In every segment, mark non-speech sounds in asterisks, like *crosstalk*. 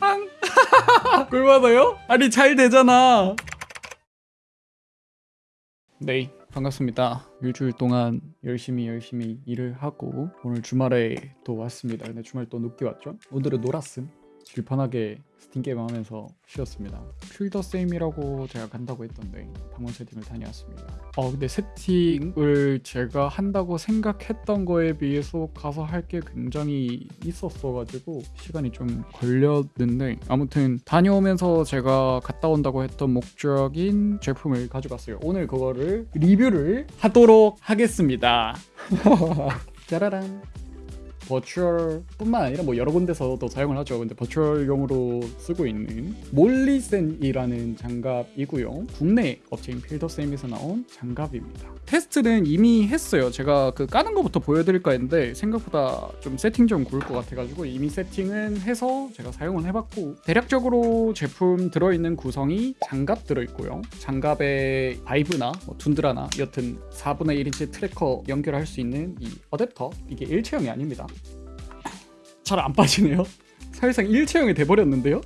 앙 꿀받아요? 아니 잘 되잖아. 네 반갑습니다. 일주일 동안 열심히 열심히 일을 하고 오늘 주말에 또 왔습니다. 근데 주말 또 늦게 왔죠? 오늘은 놀았음 질펀하게 스팀 게임 하면서 쉬었습니다. 필더세임이라고 제가 간다고 했던데 방문 세팅을 다녀왔습니다. 어 근데 세팅을 제가 한다고 생각했던 거에 비해서 가서 할 게 굉장히 있었어 가지고 시간이 좀 걸렸는데 아무튼 다녀오면서 제가 갔다 온다고 했던 목적인 제품을 가져갔어요. 오늘 그거를 리뷰를 하도록 하겠습니다. *laughs* *laughs* 짜라란 virtual뿐만 아니라 뭐 여러 군데서도 사용을 하죠. 근데 virtual용으로 쓰고 있는 몰리센이라는 장갑이고요. 국내 업체인 필더세임에서 나온 장갑입니다. 테스트는 이미 했어요. 제가 그 까는 것부터 보여드릴까 했는데 생각보다 좀 세팅 좀 구울 것 같아가지고 이미 세팅은 해서 제가 사용을 해봤고 대략적으로 제품 들어있는 구성이 장갑 들어있고요. 장갑에 바이브나 뭐 툰드라나 여튼 4분의 1인치 tracker 연결할 수 있는 이 어댑터 이게 일체형이 아닙니다. 잘 안 빠지네요. *laughs* 사실상 일체형이 돼버렸는데요.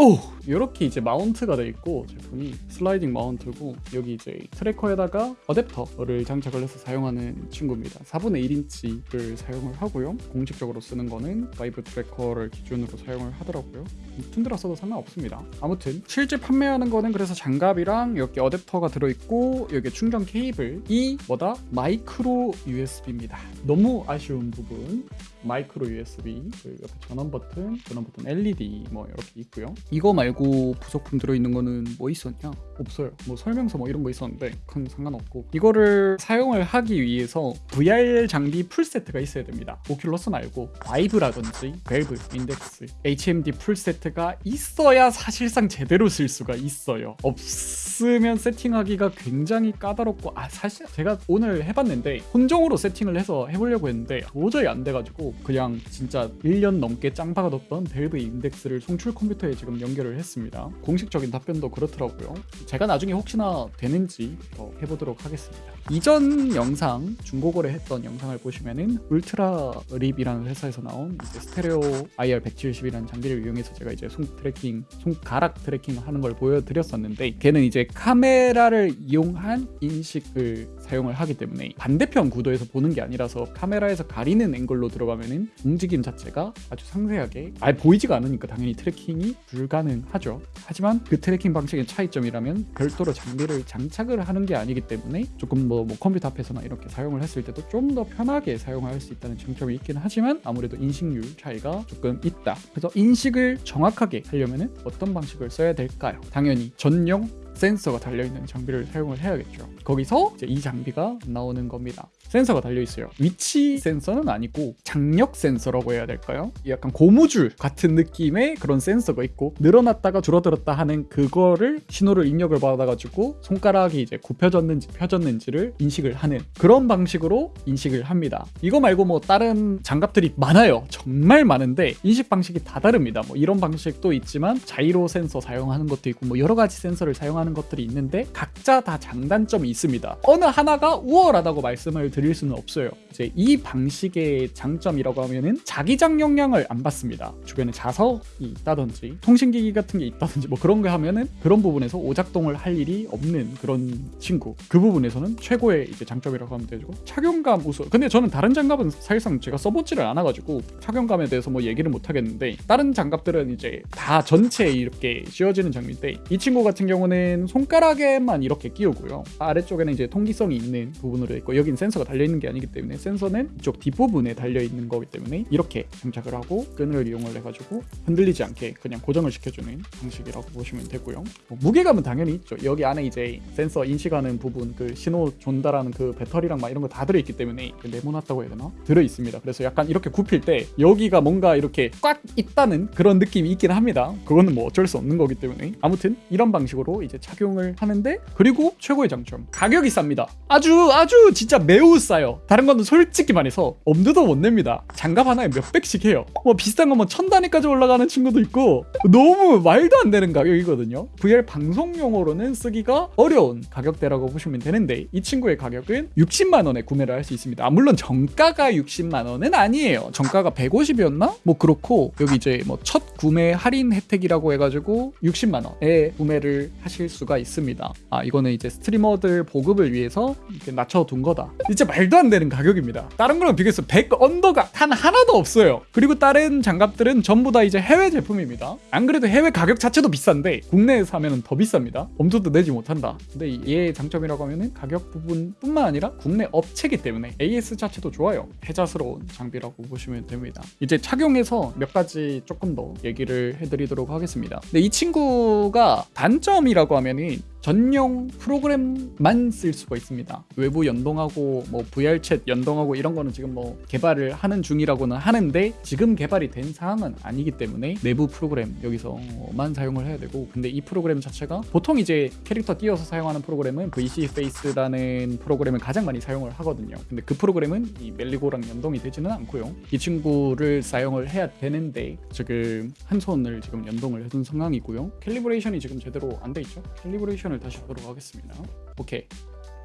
오! 이렇게 이제 mount가 돼 있고 제품이 sliding mount고 여기 이제 tracker에다가 어댑터를 장착을 해서 사용하는 친구입니다. 4분의 1인치를 사용을 하고요. 공식적으로 쓰는 거는 바이브 tracker를 기준으로 사용을 하더라고요. 툰드라 써도 상관없습니다. 아무튼 실제 판매하는 거는 그래서 장갑이랑 여기 어댑터가 들어있고 여기 충전 케이블이 뭐다? 마이크로 USB입니다. 너무 아쉬운 부분 마이크로 USB 그 옆에 전원 버튼 전원 버튼 LED 뭐 이렇게 있고요. 이거 말고 부속품 들어있는 거는 뭐 있었냐? 없어요. 뭐 설명서 뭐 이런 거 있었는데 큰 상관없고. 이거를 사용을 하기 위해서 VR 장비 풀세트가 있어야 됩니다. 오큘러스 말고 바이브라든지 밸브 인덱스 HMD 풀세트가 있어야 사실상 제대로 쓸 수가 있어요. 없으면 세팅하기가 굉장히 까다롭고 아 사실 제가 오늘 해봤는데 혼종으로 세팅을 해서 해보려고 했는데 도저히 안 돼가지고 그냥 진짜 1년 넘게 짱박아뒀던 밸브 인덱스를 송출 컴퓨터에 지금 연결을 했습니다. 공식적인 답변도 그렇더라고요. 제가 나중에 혹시나 되는지 더 해보도록 하겠습니다. 이전 영상 중고거래 했던 영상을 보시면은 울트라립이라는 회사에서 나온 스테레오 IR 170이라는 장비를 이용해서 제가 이제 손 tracking, 손가락 tracking 하는 걸 보여드렸었는데 걔는 이제 카메라를 이용한 인식을 사용을 하기 때문에 반대편 구도에서 보는 게 아니라서 카메라에서 가리는 앵글로 들어가면 은 움직임 자체가 아주 상세하게 아 보이지가 않으니까 당연히 tracking이 불가능하죠. 하지만 그 tracking 방식의 차이점이라면 별도로 장비를 장착을 하는 게 아니기 때문에 조금 뭐, 뭐 컴퓨터 앞에서나 이렇게 사용을 했을 때도 좀 더 편하게 사용할 수 있다는 장점이 있긴 하지만 아무래도 인식률 차이가 조금 있다. 그래서 인식을 정확하게 하려면 어떤 방식을 써야 될까요? 당연히 전용 센서가 달려있는 장비를 사용을 해야겠죠. 거기서 이제 이 장비가 나오는 겁니다. 센서가 달려있어요. 위치 센서는 아니고 장력 센서라고 해야 될까요? 약간 고무줄 같은 느낌의 그런 센서가 있고 늘어났다가 줄어들었다 하는 그거를 신호를 입력을 받아가지고 손가락이 이제 굽혀졌는지 펴졌는지를 인식을 하는 그런 방식으로 인식을 합니다. 이거 말고 뭐 다른 장갑들이 많아요. 정말 많은데 인식 방식이 다 다릅니다. 뭐 이런 방식도 있지만 자이로 센서 사용하는 것도 있고 뭐 여러 가지 센서를 사용하는 것들이 있는데 각자 다 장단점이 있습니다. 어느 하나가 우월하다고 말씀을 드릴 수는 없어요. 이제 이 방식의 장점이라고 하면은 자기장 영향을 안 받습니다. 주변에 자석이 있다든지 통신기기 같은 게 있다든지 뭐 그런 거 하면은 그런 부분에서 오작동을 할 일이 없는 그런 친구. 그 부분에서는 최고의 이제 장점이라고 하면 되고 착용감 우수. 근데 저는 다른 장갑은 사실상 제가 써보지를 않아가지고 착용감에 대해서 뭐 얘기를 못 하겠는데 다른 장갑들은 이제 다 전체에 이렇게 씌워지는 장비인데 이 친구 같은 경우는 손가락에만 이렇게 끼우고요. 아래쪽에는 이제 통기성이 있는 부분으로 있고 여긴 센서가 달려 있는 게 아니기 때문에 센서는 이쪽 뒷부분에 달려 있는 거기 때문에 이렇게 장착을 하고 끈을 이용을 해가지고 흔들리지 않게 그냥 고정을 시켜주는 방식이라고 보시면 되고요. 뭐 무게감은 당연히 있죠. 여기 안에 이제 센서 인식하는 부분, 그 신호 전달하는 그 배터리랑 막 이런 거 다 들어있기 때문에 그 네모났다고 해야 되나? 들어 있습니다. 그래서 약간 이렇게 굽힐 때 여기가 뭔가 이렇게 꽉 있다는 그런 느낌이 있긴 합니다. 그거는 뭐 어쩔 수 없는 거기 때문에 아무튼 이런 방식으로 이제 착용을 하는데 그리고 최고의 장점 가격이 쌉니다. 아주 아주 진짜 매우 싸요. 다른 거는 솔직히 말해서 엄두도 못 냅니다. 장갑 하나에 몇백씩 해요. 뭐 비싼 거뭐 천 단위까지 올라가는 친구도 있고 너무 말도 안 되는 가격이거든요. VR 방송용으로는 쓰기가 어려운 가격대라고 보시면 되는데 이 친구의 가격은 60만 원에 구매를 할 수 있습니다. 아, 물론 정가가 60만 원은 아니에요. 정가가 150이었나? 뭐 그렇고 여기 이제 뭐 첫 구매 할인 혜택이라고 해가지고 60만 원에 구매를 하실 수가 있습니다. 아 이거는 이제 스트리머들 보급을 위해서 낮춰둔 거다. 진짜 말도 안 되는 가격입니다. 다른 거랑 비교해서 100 언더가 단 하나도 없어요. 그리고 다른 장갑들은 전부 다 이제 해외 제품입니다. 안 그래도 해외 가격 자체도 비싼데 국내에서 하면 더 비쌉니다. 엄두도 내지 못한다. 근데 얘의 장점이라고 하면은 가격 부분뿐만 아니라 국내 업체기 때문에 AS 자체도 좋아요. 해자스러운 장비라고 보시면 됩니다. 이제 착용해서 몇 가지 조금 더 얘기를 해드리도록 하겠습니다. 근데 이 친구가 단점이라고 하면은 전용 프로그램만 쓸 수가 있습니다. 외부 연동하고 뭐 VRChat 연동하고 이런 거는 지금 뭐 개발을 하는 중이라고는 하는데 지금 개발이 된 상황은 아니기 때문에 내부 프로그램 여기서만 사용을 해야 되고 근데 이 프로그램 자체가 보통 이제 캐릭터 띄워서 사용하는 프로그램은 VSeeFace라는 프로그램을 가장 많이 사용을 하거든요. 근데 그 프로그램은 이 멜리고랑 연동이 되지는 않고요. 이 친구를 사용을 해야 되는데 지금 한 손을 지금 연동을 해둔 상황이고요. calibration이 지금 제대로 안 돼 있죠. calibration을 다시 보도록 하겠습니다. 오케이.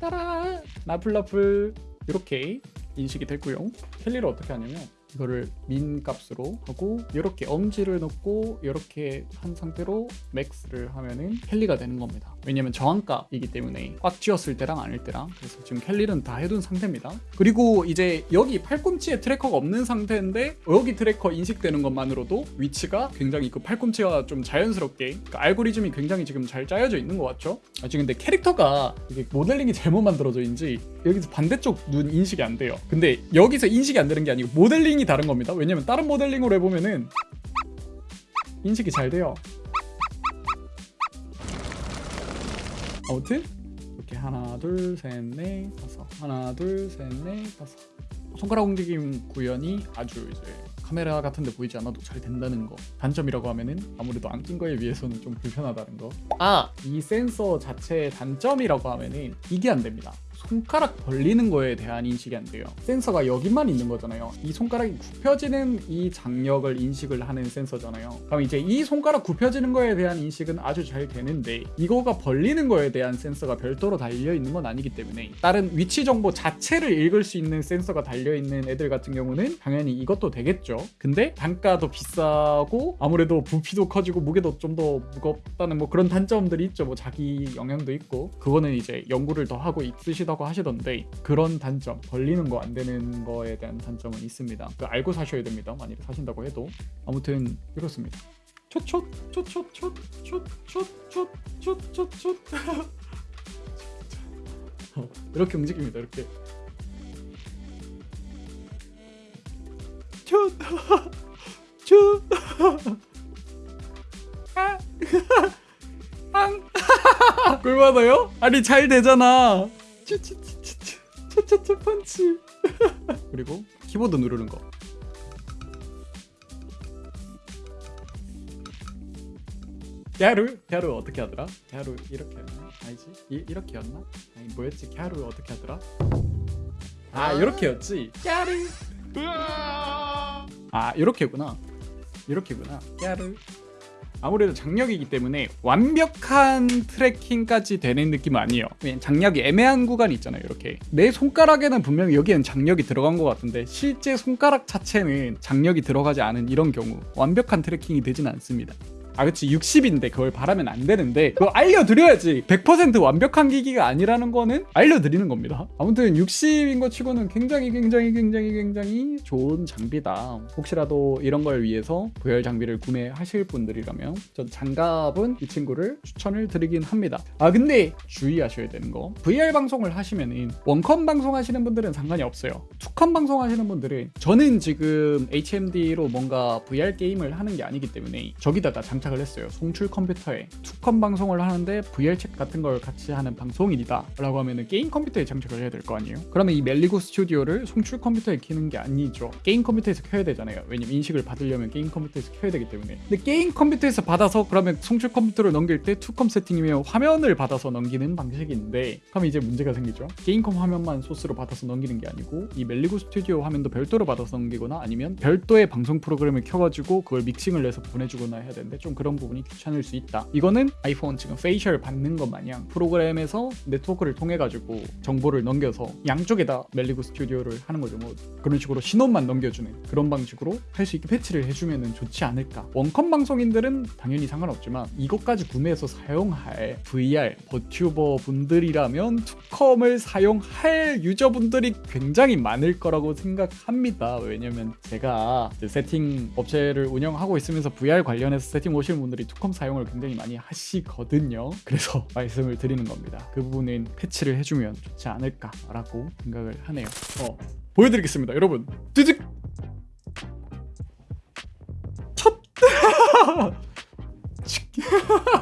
따라 나풀나풀 이렇게 인식이 됐고요. cali를 어떻게 하냐면 이거를 min 값으로 하고 이렇게 엄지를 넣고 이렇게 한 상태로 max를 하면은 cali가 되는 겁니다. 왜냐면 저항값이기 때문에 꽉 쥐었을 때랑 아닐 때랑 그래서 지금 cali는 다 해둔 상태입니다. 그리고 이제 여기 팔꿈치에 tracker가 없는 상태인데 여기 tracker 인식되는 것만으로도 위치가 굉장히 그 팔꿈치가 좀 자연스럽게 그 알고리즘이 굉장히 지금 잘 짜여져 있는 것 같죠? 아, 지금 근데 캐릭터가 이게 모델링이 잘못 만들어져선지 여기서 반대쪽 눈 인식이 안 돼요. 근데 여기서 인식이 안 되는 게 아니고 모델링 이 다른 겁니다. 왜냐면 다른 모델링으로 해보면은 인식이 잘 돼요. 아무튼 이렇게 하나 둘셋넷 다섯. 하나 둘셋넷 다섯. 손가락 움직임 구현이 아주 이제 카메라 같은 데 보이지 않아도 잘 된다는 거. 단점이라고 하면은 아무래도 안 낀 거에 비해서는 좀 불편하다는 거아 이 센서 자체의 단점이라고 하면은 이게 안 됩니다 손가락 벌리는 거에 대한 인식이 안 돼요. 센서가 여기만 있는 거잖아요. 이 손가락이 굽혀지는 이 장력을 인식을 하는 센서잖아요. 그럼 이제 이 손가락 굽혀지는 거에 대한 인식은 아주 잘 되는데 이거가 벌리는 거에 대한 센서가 별도로 달려 있는 건 아니기 때문에 다른 위치 정보 자체를 읽을 수 있는 센서가 달려 있는 애들 같은 경우는 당연히 이것도 되겠죠. 근데 단가도 비싸고 아무래도 부피도 커지고 무게도 좀 더 무겁다는 뭐 그런 단점들이 있죠. 뭐 자기 영향도 있고 그거는 이제 연구를 더 하고 있으시다 고 하시던데 그런 단점 벌리는 거 안 되는 거에 대한 단점은 있습니다. 그 알고 사셔야 됩니다. 만약에 사신다고 해도 아무튼 이렇습니다. 촛촛촛촛촛촛촛촛촛촛 이렇게 움직입니다. 이렇게 촛 촛. 앙. 꿀받아요? 아니 잘 되잖아. 차차차 펀치 그리고 키보드 누르는 거 갸루 갸루 어떻게 하더라? 갸루 이렇게 했나? 아니지 이, 이렇게였나? 아니 뭐였지? 갸루 어떻게 하더라? 아 이렇게였지 갸루 아 이렇게구나 이렇게구나 갸루 아무래도 장력이기 때문에 완벽한 트래킹까지 되는 느낌은 아니에요. 장력이 애매한 구간이 있잖아요 이렇게. 내 손가락에는 분명히 여기엔 장력이 들어간 것 같은데 실제 손가락 자체는 장력이 들어가지 않은 이런 경우 완벽한 tracking이 되진 않습니다 아 그치. 60인데 그걸 바라면 안 되는데 그거 알려드려야지. 100% 완벽한 기기가 아니라는 거는 알려드리는 겁니다. 아무튼 60인 것 치고는 굉장히 굉장히 굉장히 굉장히 좋은 장비다. 혹시라도 이런 걸 위해서 VR 장비를 구매하실 분들이라면 전 장갑은 이 친구를 추천을 드리긴 합니다. 아 근데 주의하셔야 되는 거. VR 방송을 하시면은 원컴 방송 하시는 분들은 상관이 없어요. 투컴 방송 하시는 분들은 저는 지금 HMD로 뭔가 VR 게임을 하는 게 아니기 때문에 저기다가 장갑 장착을 했어요. 송출 컴퓨터에 투컴 방송을 하는데 VRChat 같은 걸 같이 하는 방송인이다 라고 하면은 게임 컴퓨터에 장착을 해야 될 거 아니에요? 그러면 이 멜리고 스튜디오를 송출 컴퓨터에 키는 게 아니죠. 게임 컴퓨터에서 켜야 되잖아요. 왜냐면 인식을 받으려면 게임 컴퓨터에서 켜야 되기 때문에. 근데 게임 컴퓨터에서 받아서 그러면 송출 컴퓨터를 넘길 때 투컴 세팅이면 화면을 받아서 넘기는 방식인데 그럼 이제 문제가 생기죠. 게임컴 화면만 소스로 받아서 넘기는 게 아니고 이 멜리고 스튜디오 화면도 별도로 받아서 넘기거나 아니면 별도의 방송 프로그램을 켜가지고 그걸 믹싱을 해서 보내주거나 해야 되는데 좀 그런 부분이 귀찮을 수 있다. 이거는 아이폰 지금 facial 받는 것 마냥 프로그램에서 네트워크를 통해 가지고 정보를 넘겨서 양쪽에다 멜리고 스튜디오를 하는 거죠. 뭐 그런 식으로 신호만 넘겨주는 그런 방식으로 할 수 있게 패치를 해주면 좋지 않을까. 원컴 방송인들은 당연히 상관없지만 이것까지 구매해서 사용할 VR 버튜버 분들이라면 투컴을 사용할 유저분들이 굉장히 많을 거라고 생각합니다. 왜냐면 제가 세팅 업체를 운영하고 있으면서 VR 관련해서 세팅 오시는 분들이 투컴 사용을 굉장히 많이 하시거든요. 그래서 *laughs* 말씀을 드리는 겁니다. 그 부분은 패치를 해주면 좋지 않을까 라고 생각을 하네요. 어, 보여드리겠습니다. 여러분 뜨득 첫! *laughs* *laughs*